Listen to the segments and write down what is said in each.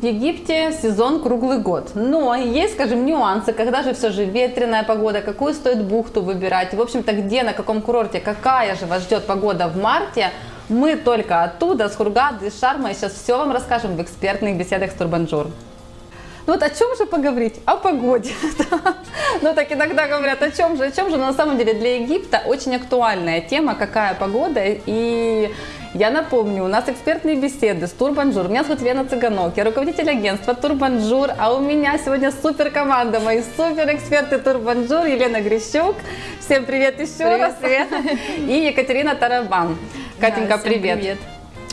в Египте сезон круглый год. Но есть, скажем, нюансы, когда же все же ветреная погода, какую стоит бухту выбирать. В общем-то, где, на каком курорте, какая же вас ждет погода в марте, мы только оттуда, с Хургады, из Шарма, и сейчас все вам расскажем в экспертных беседах с Турбанжур. Ну вот о чем же поговорить? О погоде. Ну так иногда говорят, о чем же, о чем же. Но на самом деле для Египта очень актуальная тема, какая погода. И я напомню, у нас экспертные беседы с Турбанжур. Меня зовут Лена Цыганок, я руководитель агентства Турбанжур, а у меня сегодня супер команда, мои супер эксперты Турбанжур, Елена Грищук. Всем привет еще привет, раз. Привет. И Екатерина Тарабан. Катенька, да, привет. привет.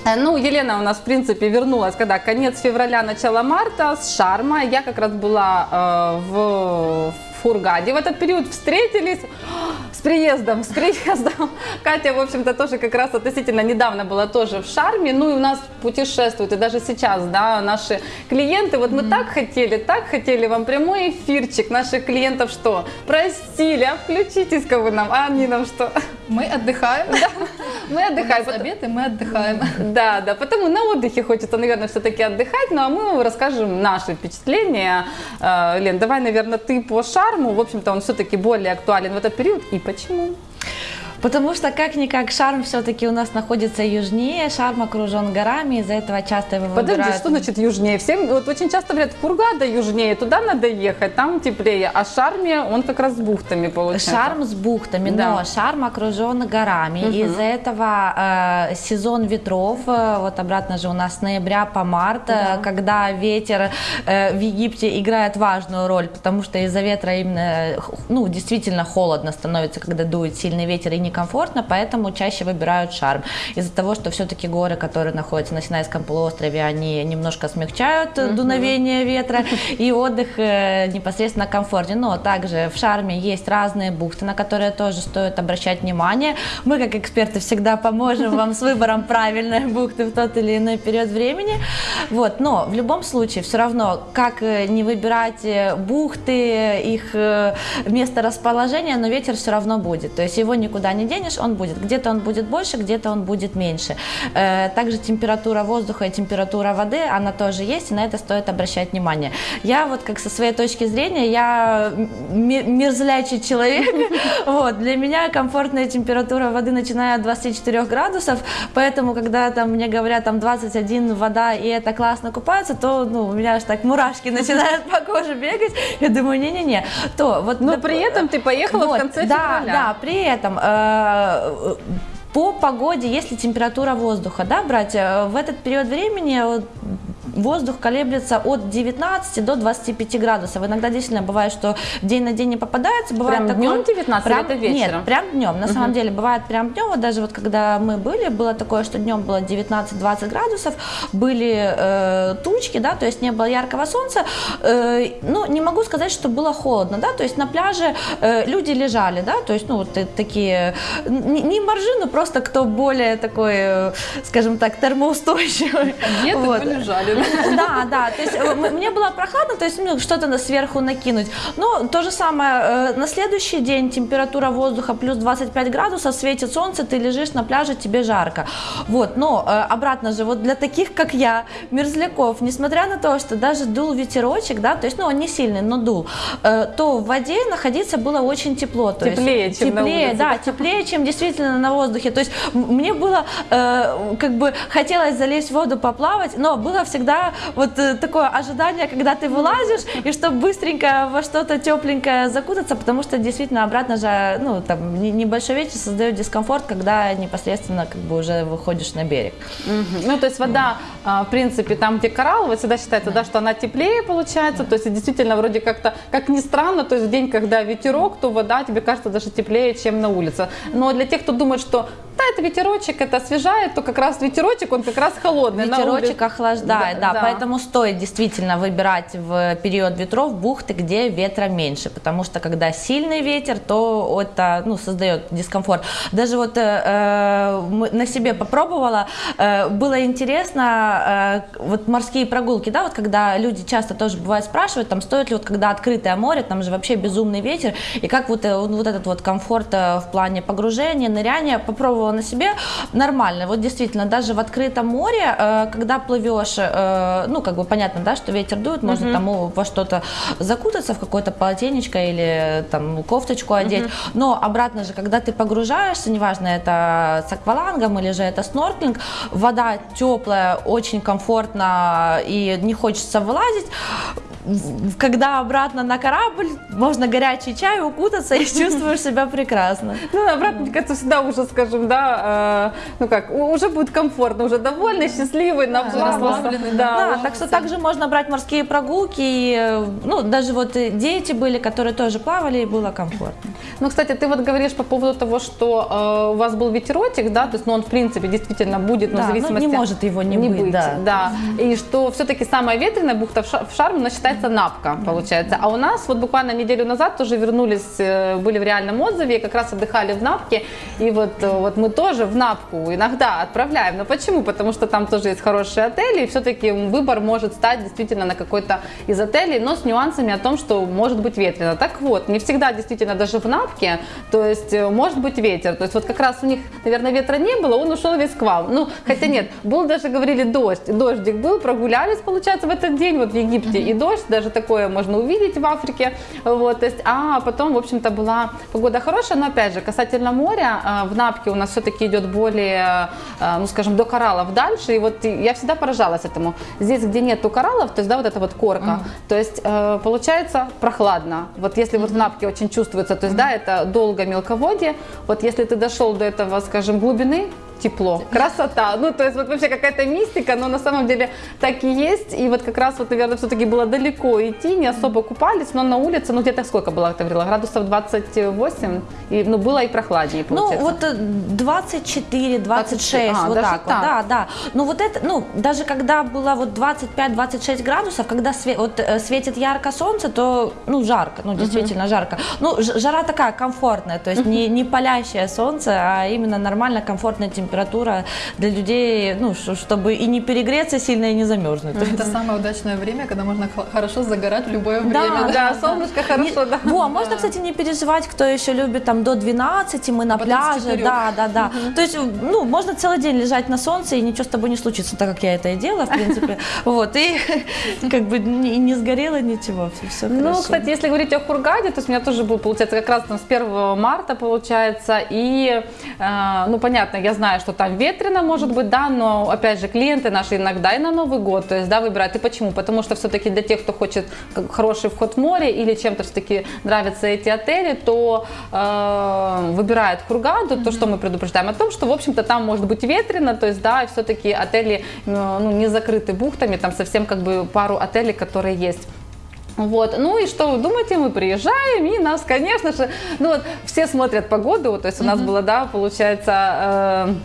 Э, ну, Елена у нас, в принципе, вернулась, когда конец февраля, начало марта с Шарма. Я как раз была э, в Хургаде. В этот период встретились приездом, с приездом. Катя, в общем-то, тоже как раз относительно недавно была тоже в Шарме. Ну и у нас путешествуют, и даже сейчас, да, наши клиенты. Вот мы mm-hmm. так хотели, так хотели вам прямой эфирчик наших клиентов, что просили, а включитесь-ка вы нам, а они нам что? Мы отдыхаем. Да, мы отдыхаем. У нас обед, и мы отдыхаем. Да, да, потому на отдыхе хочется, наверное, все-таки отдыхать, ну а мы расскажем наши впечатления. Э, Лен, давай, наверное, ты по Шарму в общем-то, он все-таки более актуален в этот период. И почему? Потому что как-никак Шарм все-таки у нас находится южнее, Шарм окружен горами, из-за этого часто его Подожди, выбирают... что значит южнее? Всем, вот очень часто говорят, Кургада южнее, туда надо ехать, там теплее, а Шарме он как раз с бухтами получается. Шарм с бухтами, да. но Шарм окружен горами, угу. из-за этого э, сезон ветров, э, вот обратно же у нас с ноября по март, да. когда ветер э, в Египте играет важную роль, потому что из-за ветра именно, ну, действительно холодно становится, когда дует сильный ветер и не комфортно, поэтому чаще выбирают шарм. Из-за того, что все-таки горы, которые находятся на Синайском полуострове, они немножко смягчают mm-hmm. дуновение ветра и отдых э, непосредственно комфортнее. Но также в шарме есть разные бухты, на которые тоже стоит обращать внимание. Мы, как эксперты, всегда поможем вам с выбором правильной бухты в тот или иной период времени. Вот. Но в любом случае, все равно, как э, не выбирать бухты, их место расположения, но ветер все равно будет. То есть его никуда не денешь, он будет. Где-то он будет больше, где-то он будет меньше. Э, также температура воздуха и температура воды, она тоже есть, и на это стоит обращать внимание. Я вот как со своей точки зрения, я мерзлячий человек. Вот, для меня комфортная температура воды начиная от 24 градусов, поэтому когда там мне говорят там 21 вода и это классно купаться, то ну, у меня аж так мурашки начинают по коже бегать. Я думаю, не-не-не. То вот. Но при этом ты поехала в конце да, февраля. Да, при этом э, по погоде, если температура воздуха, да, брать, э, в этот период времени воздух колеблется от 19 до 25 градусов. Иногда действительно бывает, что день на день не попадается. Бывает прям такое, днем 19 прям, это вечером? Нет, прям днем. На угу. самом деле бывает прям днем. Вот даже вот когда мы были, было такое, что днем было 19-20 градусов, были э, тучки, да, то есть не было яркого солнца. Э, ну, не могу сказать, что было холодно, да, то есть на пляже э, люди лежали, да, то есть, ну, вот такие, не, не моржи, но просто кто более такой, э, скажем так, термоустойчивый. Где-то вот. полежали, Да, да, то есть э, мне было прохладно, то есть что-то сверху накинуть. Но то же самое, э, на следующий день температура воздуха плюс 25 градусов, светит солнце, ты лежишь на пляже, тебе жарко. Вот, но э, обратно же, вот для таких, как я, мерзляков, несмотря на то, что даже дул ветерочек, да, то есть, ну, он не сильный, но дул, то в воде находиться было очень тепло. То теплее, есть, чем теплее, на улице. да, теплее, чем действительно на воздухе. То есть мне было, как бы, хотелось залезть в воду, поплавать, но было всегда всегда вот э, такое ожидание, когда ты вылазишь, и чтобы быстренько во что-то тепленькое закутаться, потому что действительно обратно же, ну, там, небольшой ветер создает дискомфорт, когда непосредственно как бы уже выходишь на берег. Угу. Ну, то есть вода, а, в принципе, там, где коралл, вот всегда считается, да. да, что она теплее получается, то есть действительно вроде как-то, как ни странно, то есть в день, когда ветерок, то вода тебе кажется даже теплее, чем на улице. Но для тех, кто думает, что да, это ветерочек, это освежает, то как раз ветерочек, он как раз холодный. Ветерочек охлаждает, да, да, да, поэтому стоит действительно выбирать в период ветров бухты, где ветра меньше, потому что когда сильный ветер, то это ну, создает дискомфорт. Даже вот э, э на себе попробовала, э, было интересно, э, вот морские прогулки, да, вот когда люди часто тоже бывают спрашивают, там стоит ли вот когда открытое море, там же вообще безумный ветер, и как вот, э, вот этот вот комфорт э, в плане погружения, ныряния, попробовала на себе, нормально. Вот действительно, даже в открытом море, когда плывешь э, ну, как бы понятно, да, что ветер дует, можно там о, во что-то закутаться, в какое-то полотенечко или там кофточку одеть, но обратно же, когда ты погружаешься, неважно, это с аквалангом или же это снорклинг, вода теплая, очень комфортно и не хочется вылазить, когда обратно на корабль, можно горячий чай, укутаться и чувствуешь себя прекрасно. Ну, обратно, мне кажется, всегда уже, скажем, да, э, ну как, уже будет комфортно, уже довольный, счастливый, расслабленный, Да, Да, так что также можно брать морские прогулки, э, ну, даже вот дети были, которые тоже плавали, и было комфортно. Ну, кстати, ты вот говоришь по поводу того, что э, у вас был ветеротик, да, то есть, ну, он, в принципе, действительно будет, но Да, в ну, зависимости... не может его не быть, да. И что все-таки самая ветреная бухта в, Ша- в Шарм, она считается Напка, получается. А у нас вот буквально неделю назад тоже вернулись, э, были в реальном отзыве, и как раз отдыхали в Напке, и вот, э, вот мы тоже в Напку иногда отправляем. Но почему? Потому что там тоже есть хорошие отели, и все-таки выбор может стать действительно на какой-то из отелей, но с нюансами о том, что может быть ветрено. Так вот, не всегда действительно даже в Напке, то есть э, может быть ветер. То есть вот как раз у них, наверное, ветра не было, он ушел весь к вам. Ну, хотя нет, был даже, говорили, дождь. Дождик был, прогулялись, получается, в этот день вот в Египте. И дождь, даже такое можно увидеть в Африке. Вот, то есть, а потом, в общем-то, была погода хорошая, но опять же, касательно моря, э, в Напке у нас все-таки идет более, э, ну, скажем, до кораллов дальше. И вот я всегда поражалась этому. Здесь, где нету кораллов, то есть, да, вот эта вот корка, то есть, э, получается прохладно. Вот если вот в Напке очень чувствуется, то есть, да, это долго мелководье. Вот если ты дошел до этого, скажем, глубины, тепло, красота. Ну, то есть вот вообще какая-то мистика, но на самом деле так и есть. И вот как раз вот, наверное, все-таки было далеко идти, не особо купались, но на улице, ну, где-то сколько было, ты говорила, градусов 28, и, ну, было и прохладнее, Ну, получается. вот э, 24, 26, А, вот так, так. вот, да, да. Ну, вот это, ну, даже когда было вот 25-26 градусов, когда све- вот, э, светит ярко солнце, то, ну, жарко, ну, действительно жарко. Ну, жара такая комфортная, то есть не, не палящее солнце, а именно нормально комфортная температура для людей, ну, чтобы и не перегреться сильно, и не замерзнуть. Это самое удачное время, когда можно хо- хорошо загорать в любое Да, время. да, солнышко хорошо, да. Во, можно, кстати, не переживать, кто еще любит там до 12, мы на Потом пляже, да, да, да. То есть, ну, можно целый день лежать на солнце, и ничего с тобой не случится, так как я это и делала, в принципе. Вот, и как бы не, не сгорело ничего, все, все Ну, хорошо. кстати, если говорить о Хургаде, то есть у меня тоже был, получается, как раз там с 1 марта, получается, и, э, ну, понятно, я знаю, что там ветрено, может быть, да, но, опять же, клиенты наши иногда и на Новый год, то есть, да, выбирают. И почему? Потому что все-таки для тех, кто хочет хороший вход в море или чем-то все-таки нравятся эти отели, то э, выбирают Хургаду, то, что мы предупреждаем о том, что, в общем-то, там может быть ветрено, то есть, да, все-таки отели, э, ну, не закрыты бухтами, там совсем как бы пару отелей, которые есть. Вот, ну и что вы думаете, мы приезжаем, и нас, конечно же, ну вот все смотрят погоду, вот, то есть у нас было, да, получается,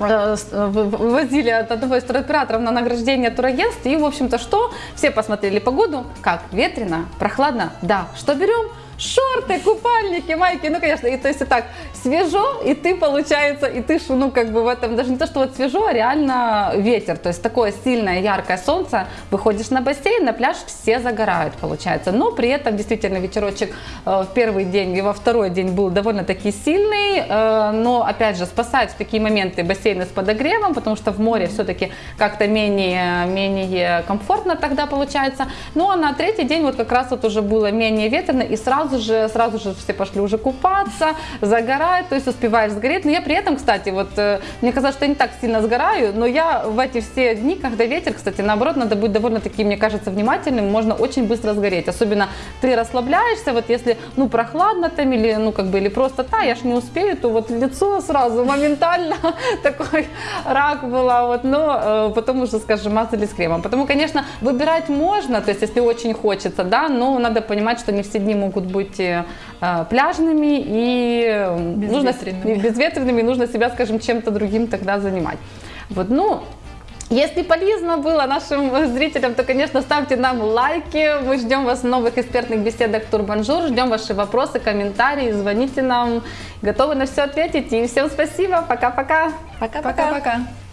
э, э, вы- вывозили от одного из туроператоров на награждение турагентств, и, в общем-то, что? Все посмотрели погоду, как, ветрено, прохладно, да, что берем? Шорты, купальники, майки, ну, конечно, и то есть и так свежо, и ты, получается, и ты, ну, как бы в этом, даже не то, что вот свежо, а реально ветер, то есть такое сильное, яркое солнце, выходишь на бассейн, на пляж, все загорают, получается, но при этом действительно ветерочек э, в первый день и во второй день был довольно-таки сильный, э, но, опять же, спасают в такие моменты бассейны с подогревом, потому что в море все-таки как-то менее, менее комфортно тогда получается, ну, а на третий день вот как раз вот уже было менее ветрено, и сразу же, сразу же все пошли уже купаться, загорать, то есть успеваешь сгореть, но я при этом, кстати, вот, э, мне казалось, что я не так сильно сгораю, но я в эти все дни, когда ветер, кстати, наоборот, надо быть довольно-таки, мне кажется, внимательным, можно очень быстро сгореть, особенно ты расслабляешься, вот если, ну, прохладно там или, ну, как бы, или просто, да, я ж не успею, то вот лицо сразу моментально такой рак была, вот, но э, потом уже, скажем, мазались кремом. Потому, конечно, выбирать можно, то есть, если очень хочется, да, но надо понимать, что не все дни могут быть э, э, пляжными и э, нужно, Безветренными. безветренными, нужно себя, скажем, чем-то другим тогда занимать. Вот, ну, если полезно было нашим зрителям, то, конечно, ставьте нам лайки. Мы ждем вас в новых экспертных беседах Турбанжур. Ждем ваши вопросы, комментарии. Звоните нам. Готовы на все ответить. И всем спасибо. Пока-пока. Пока-пока.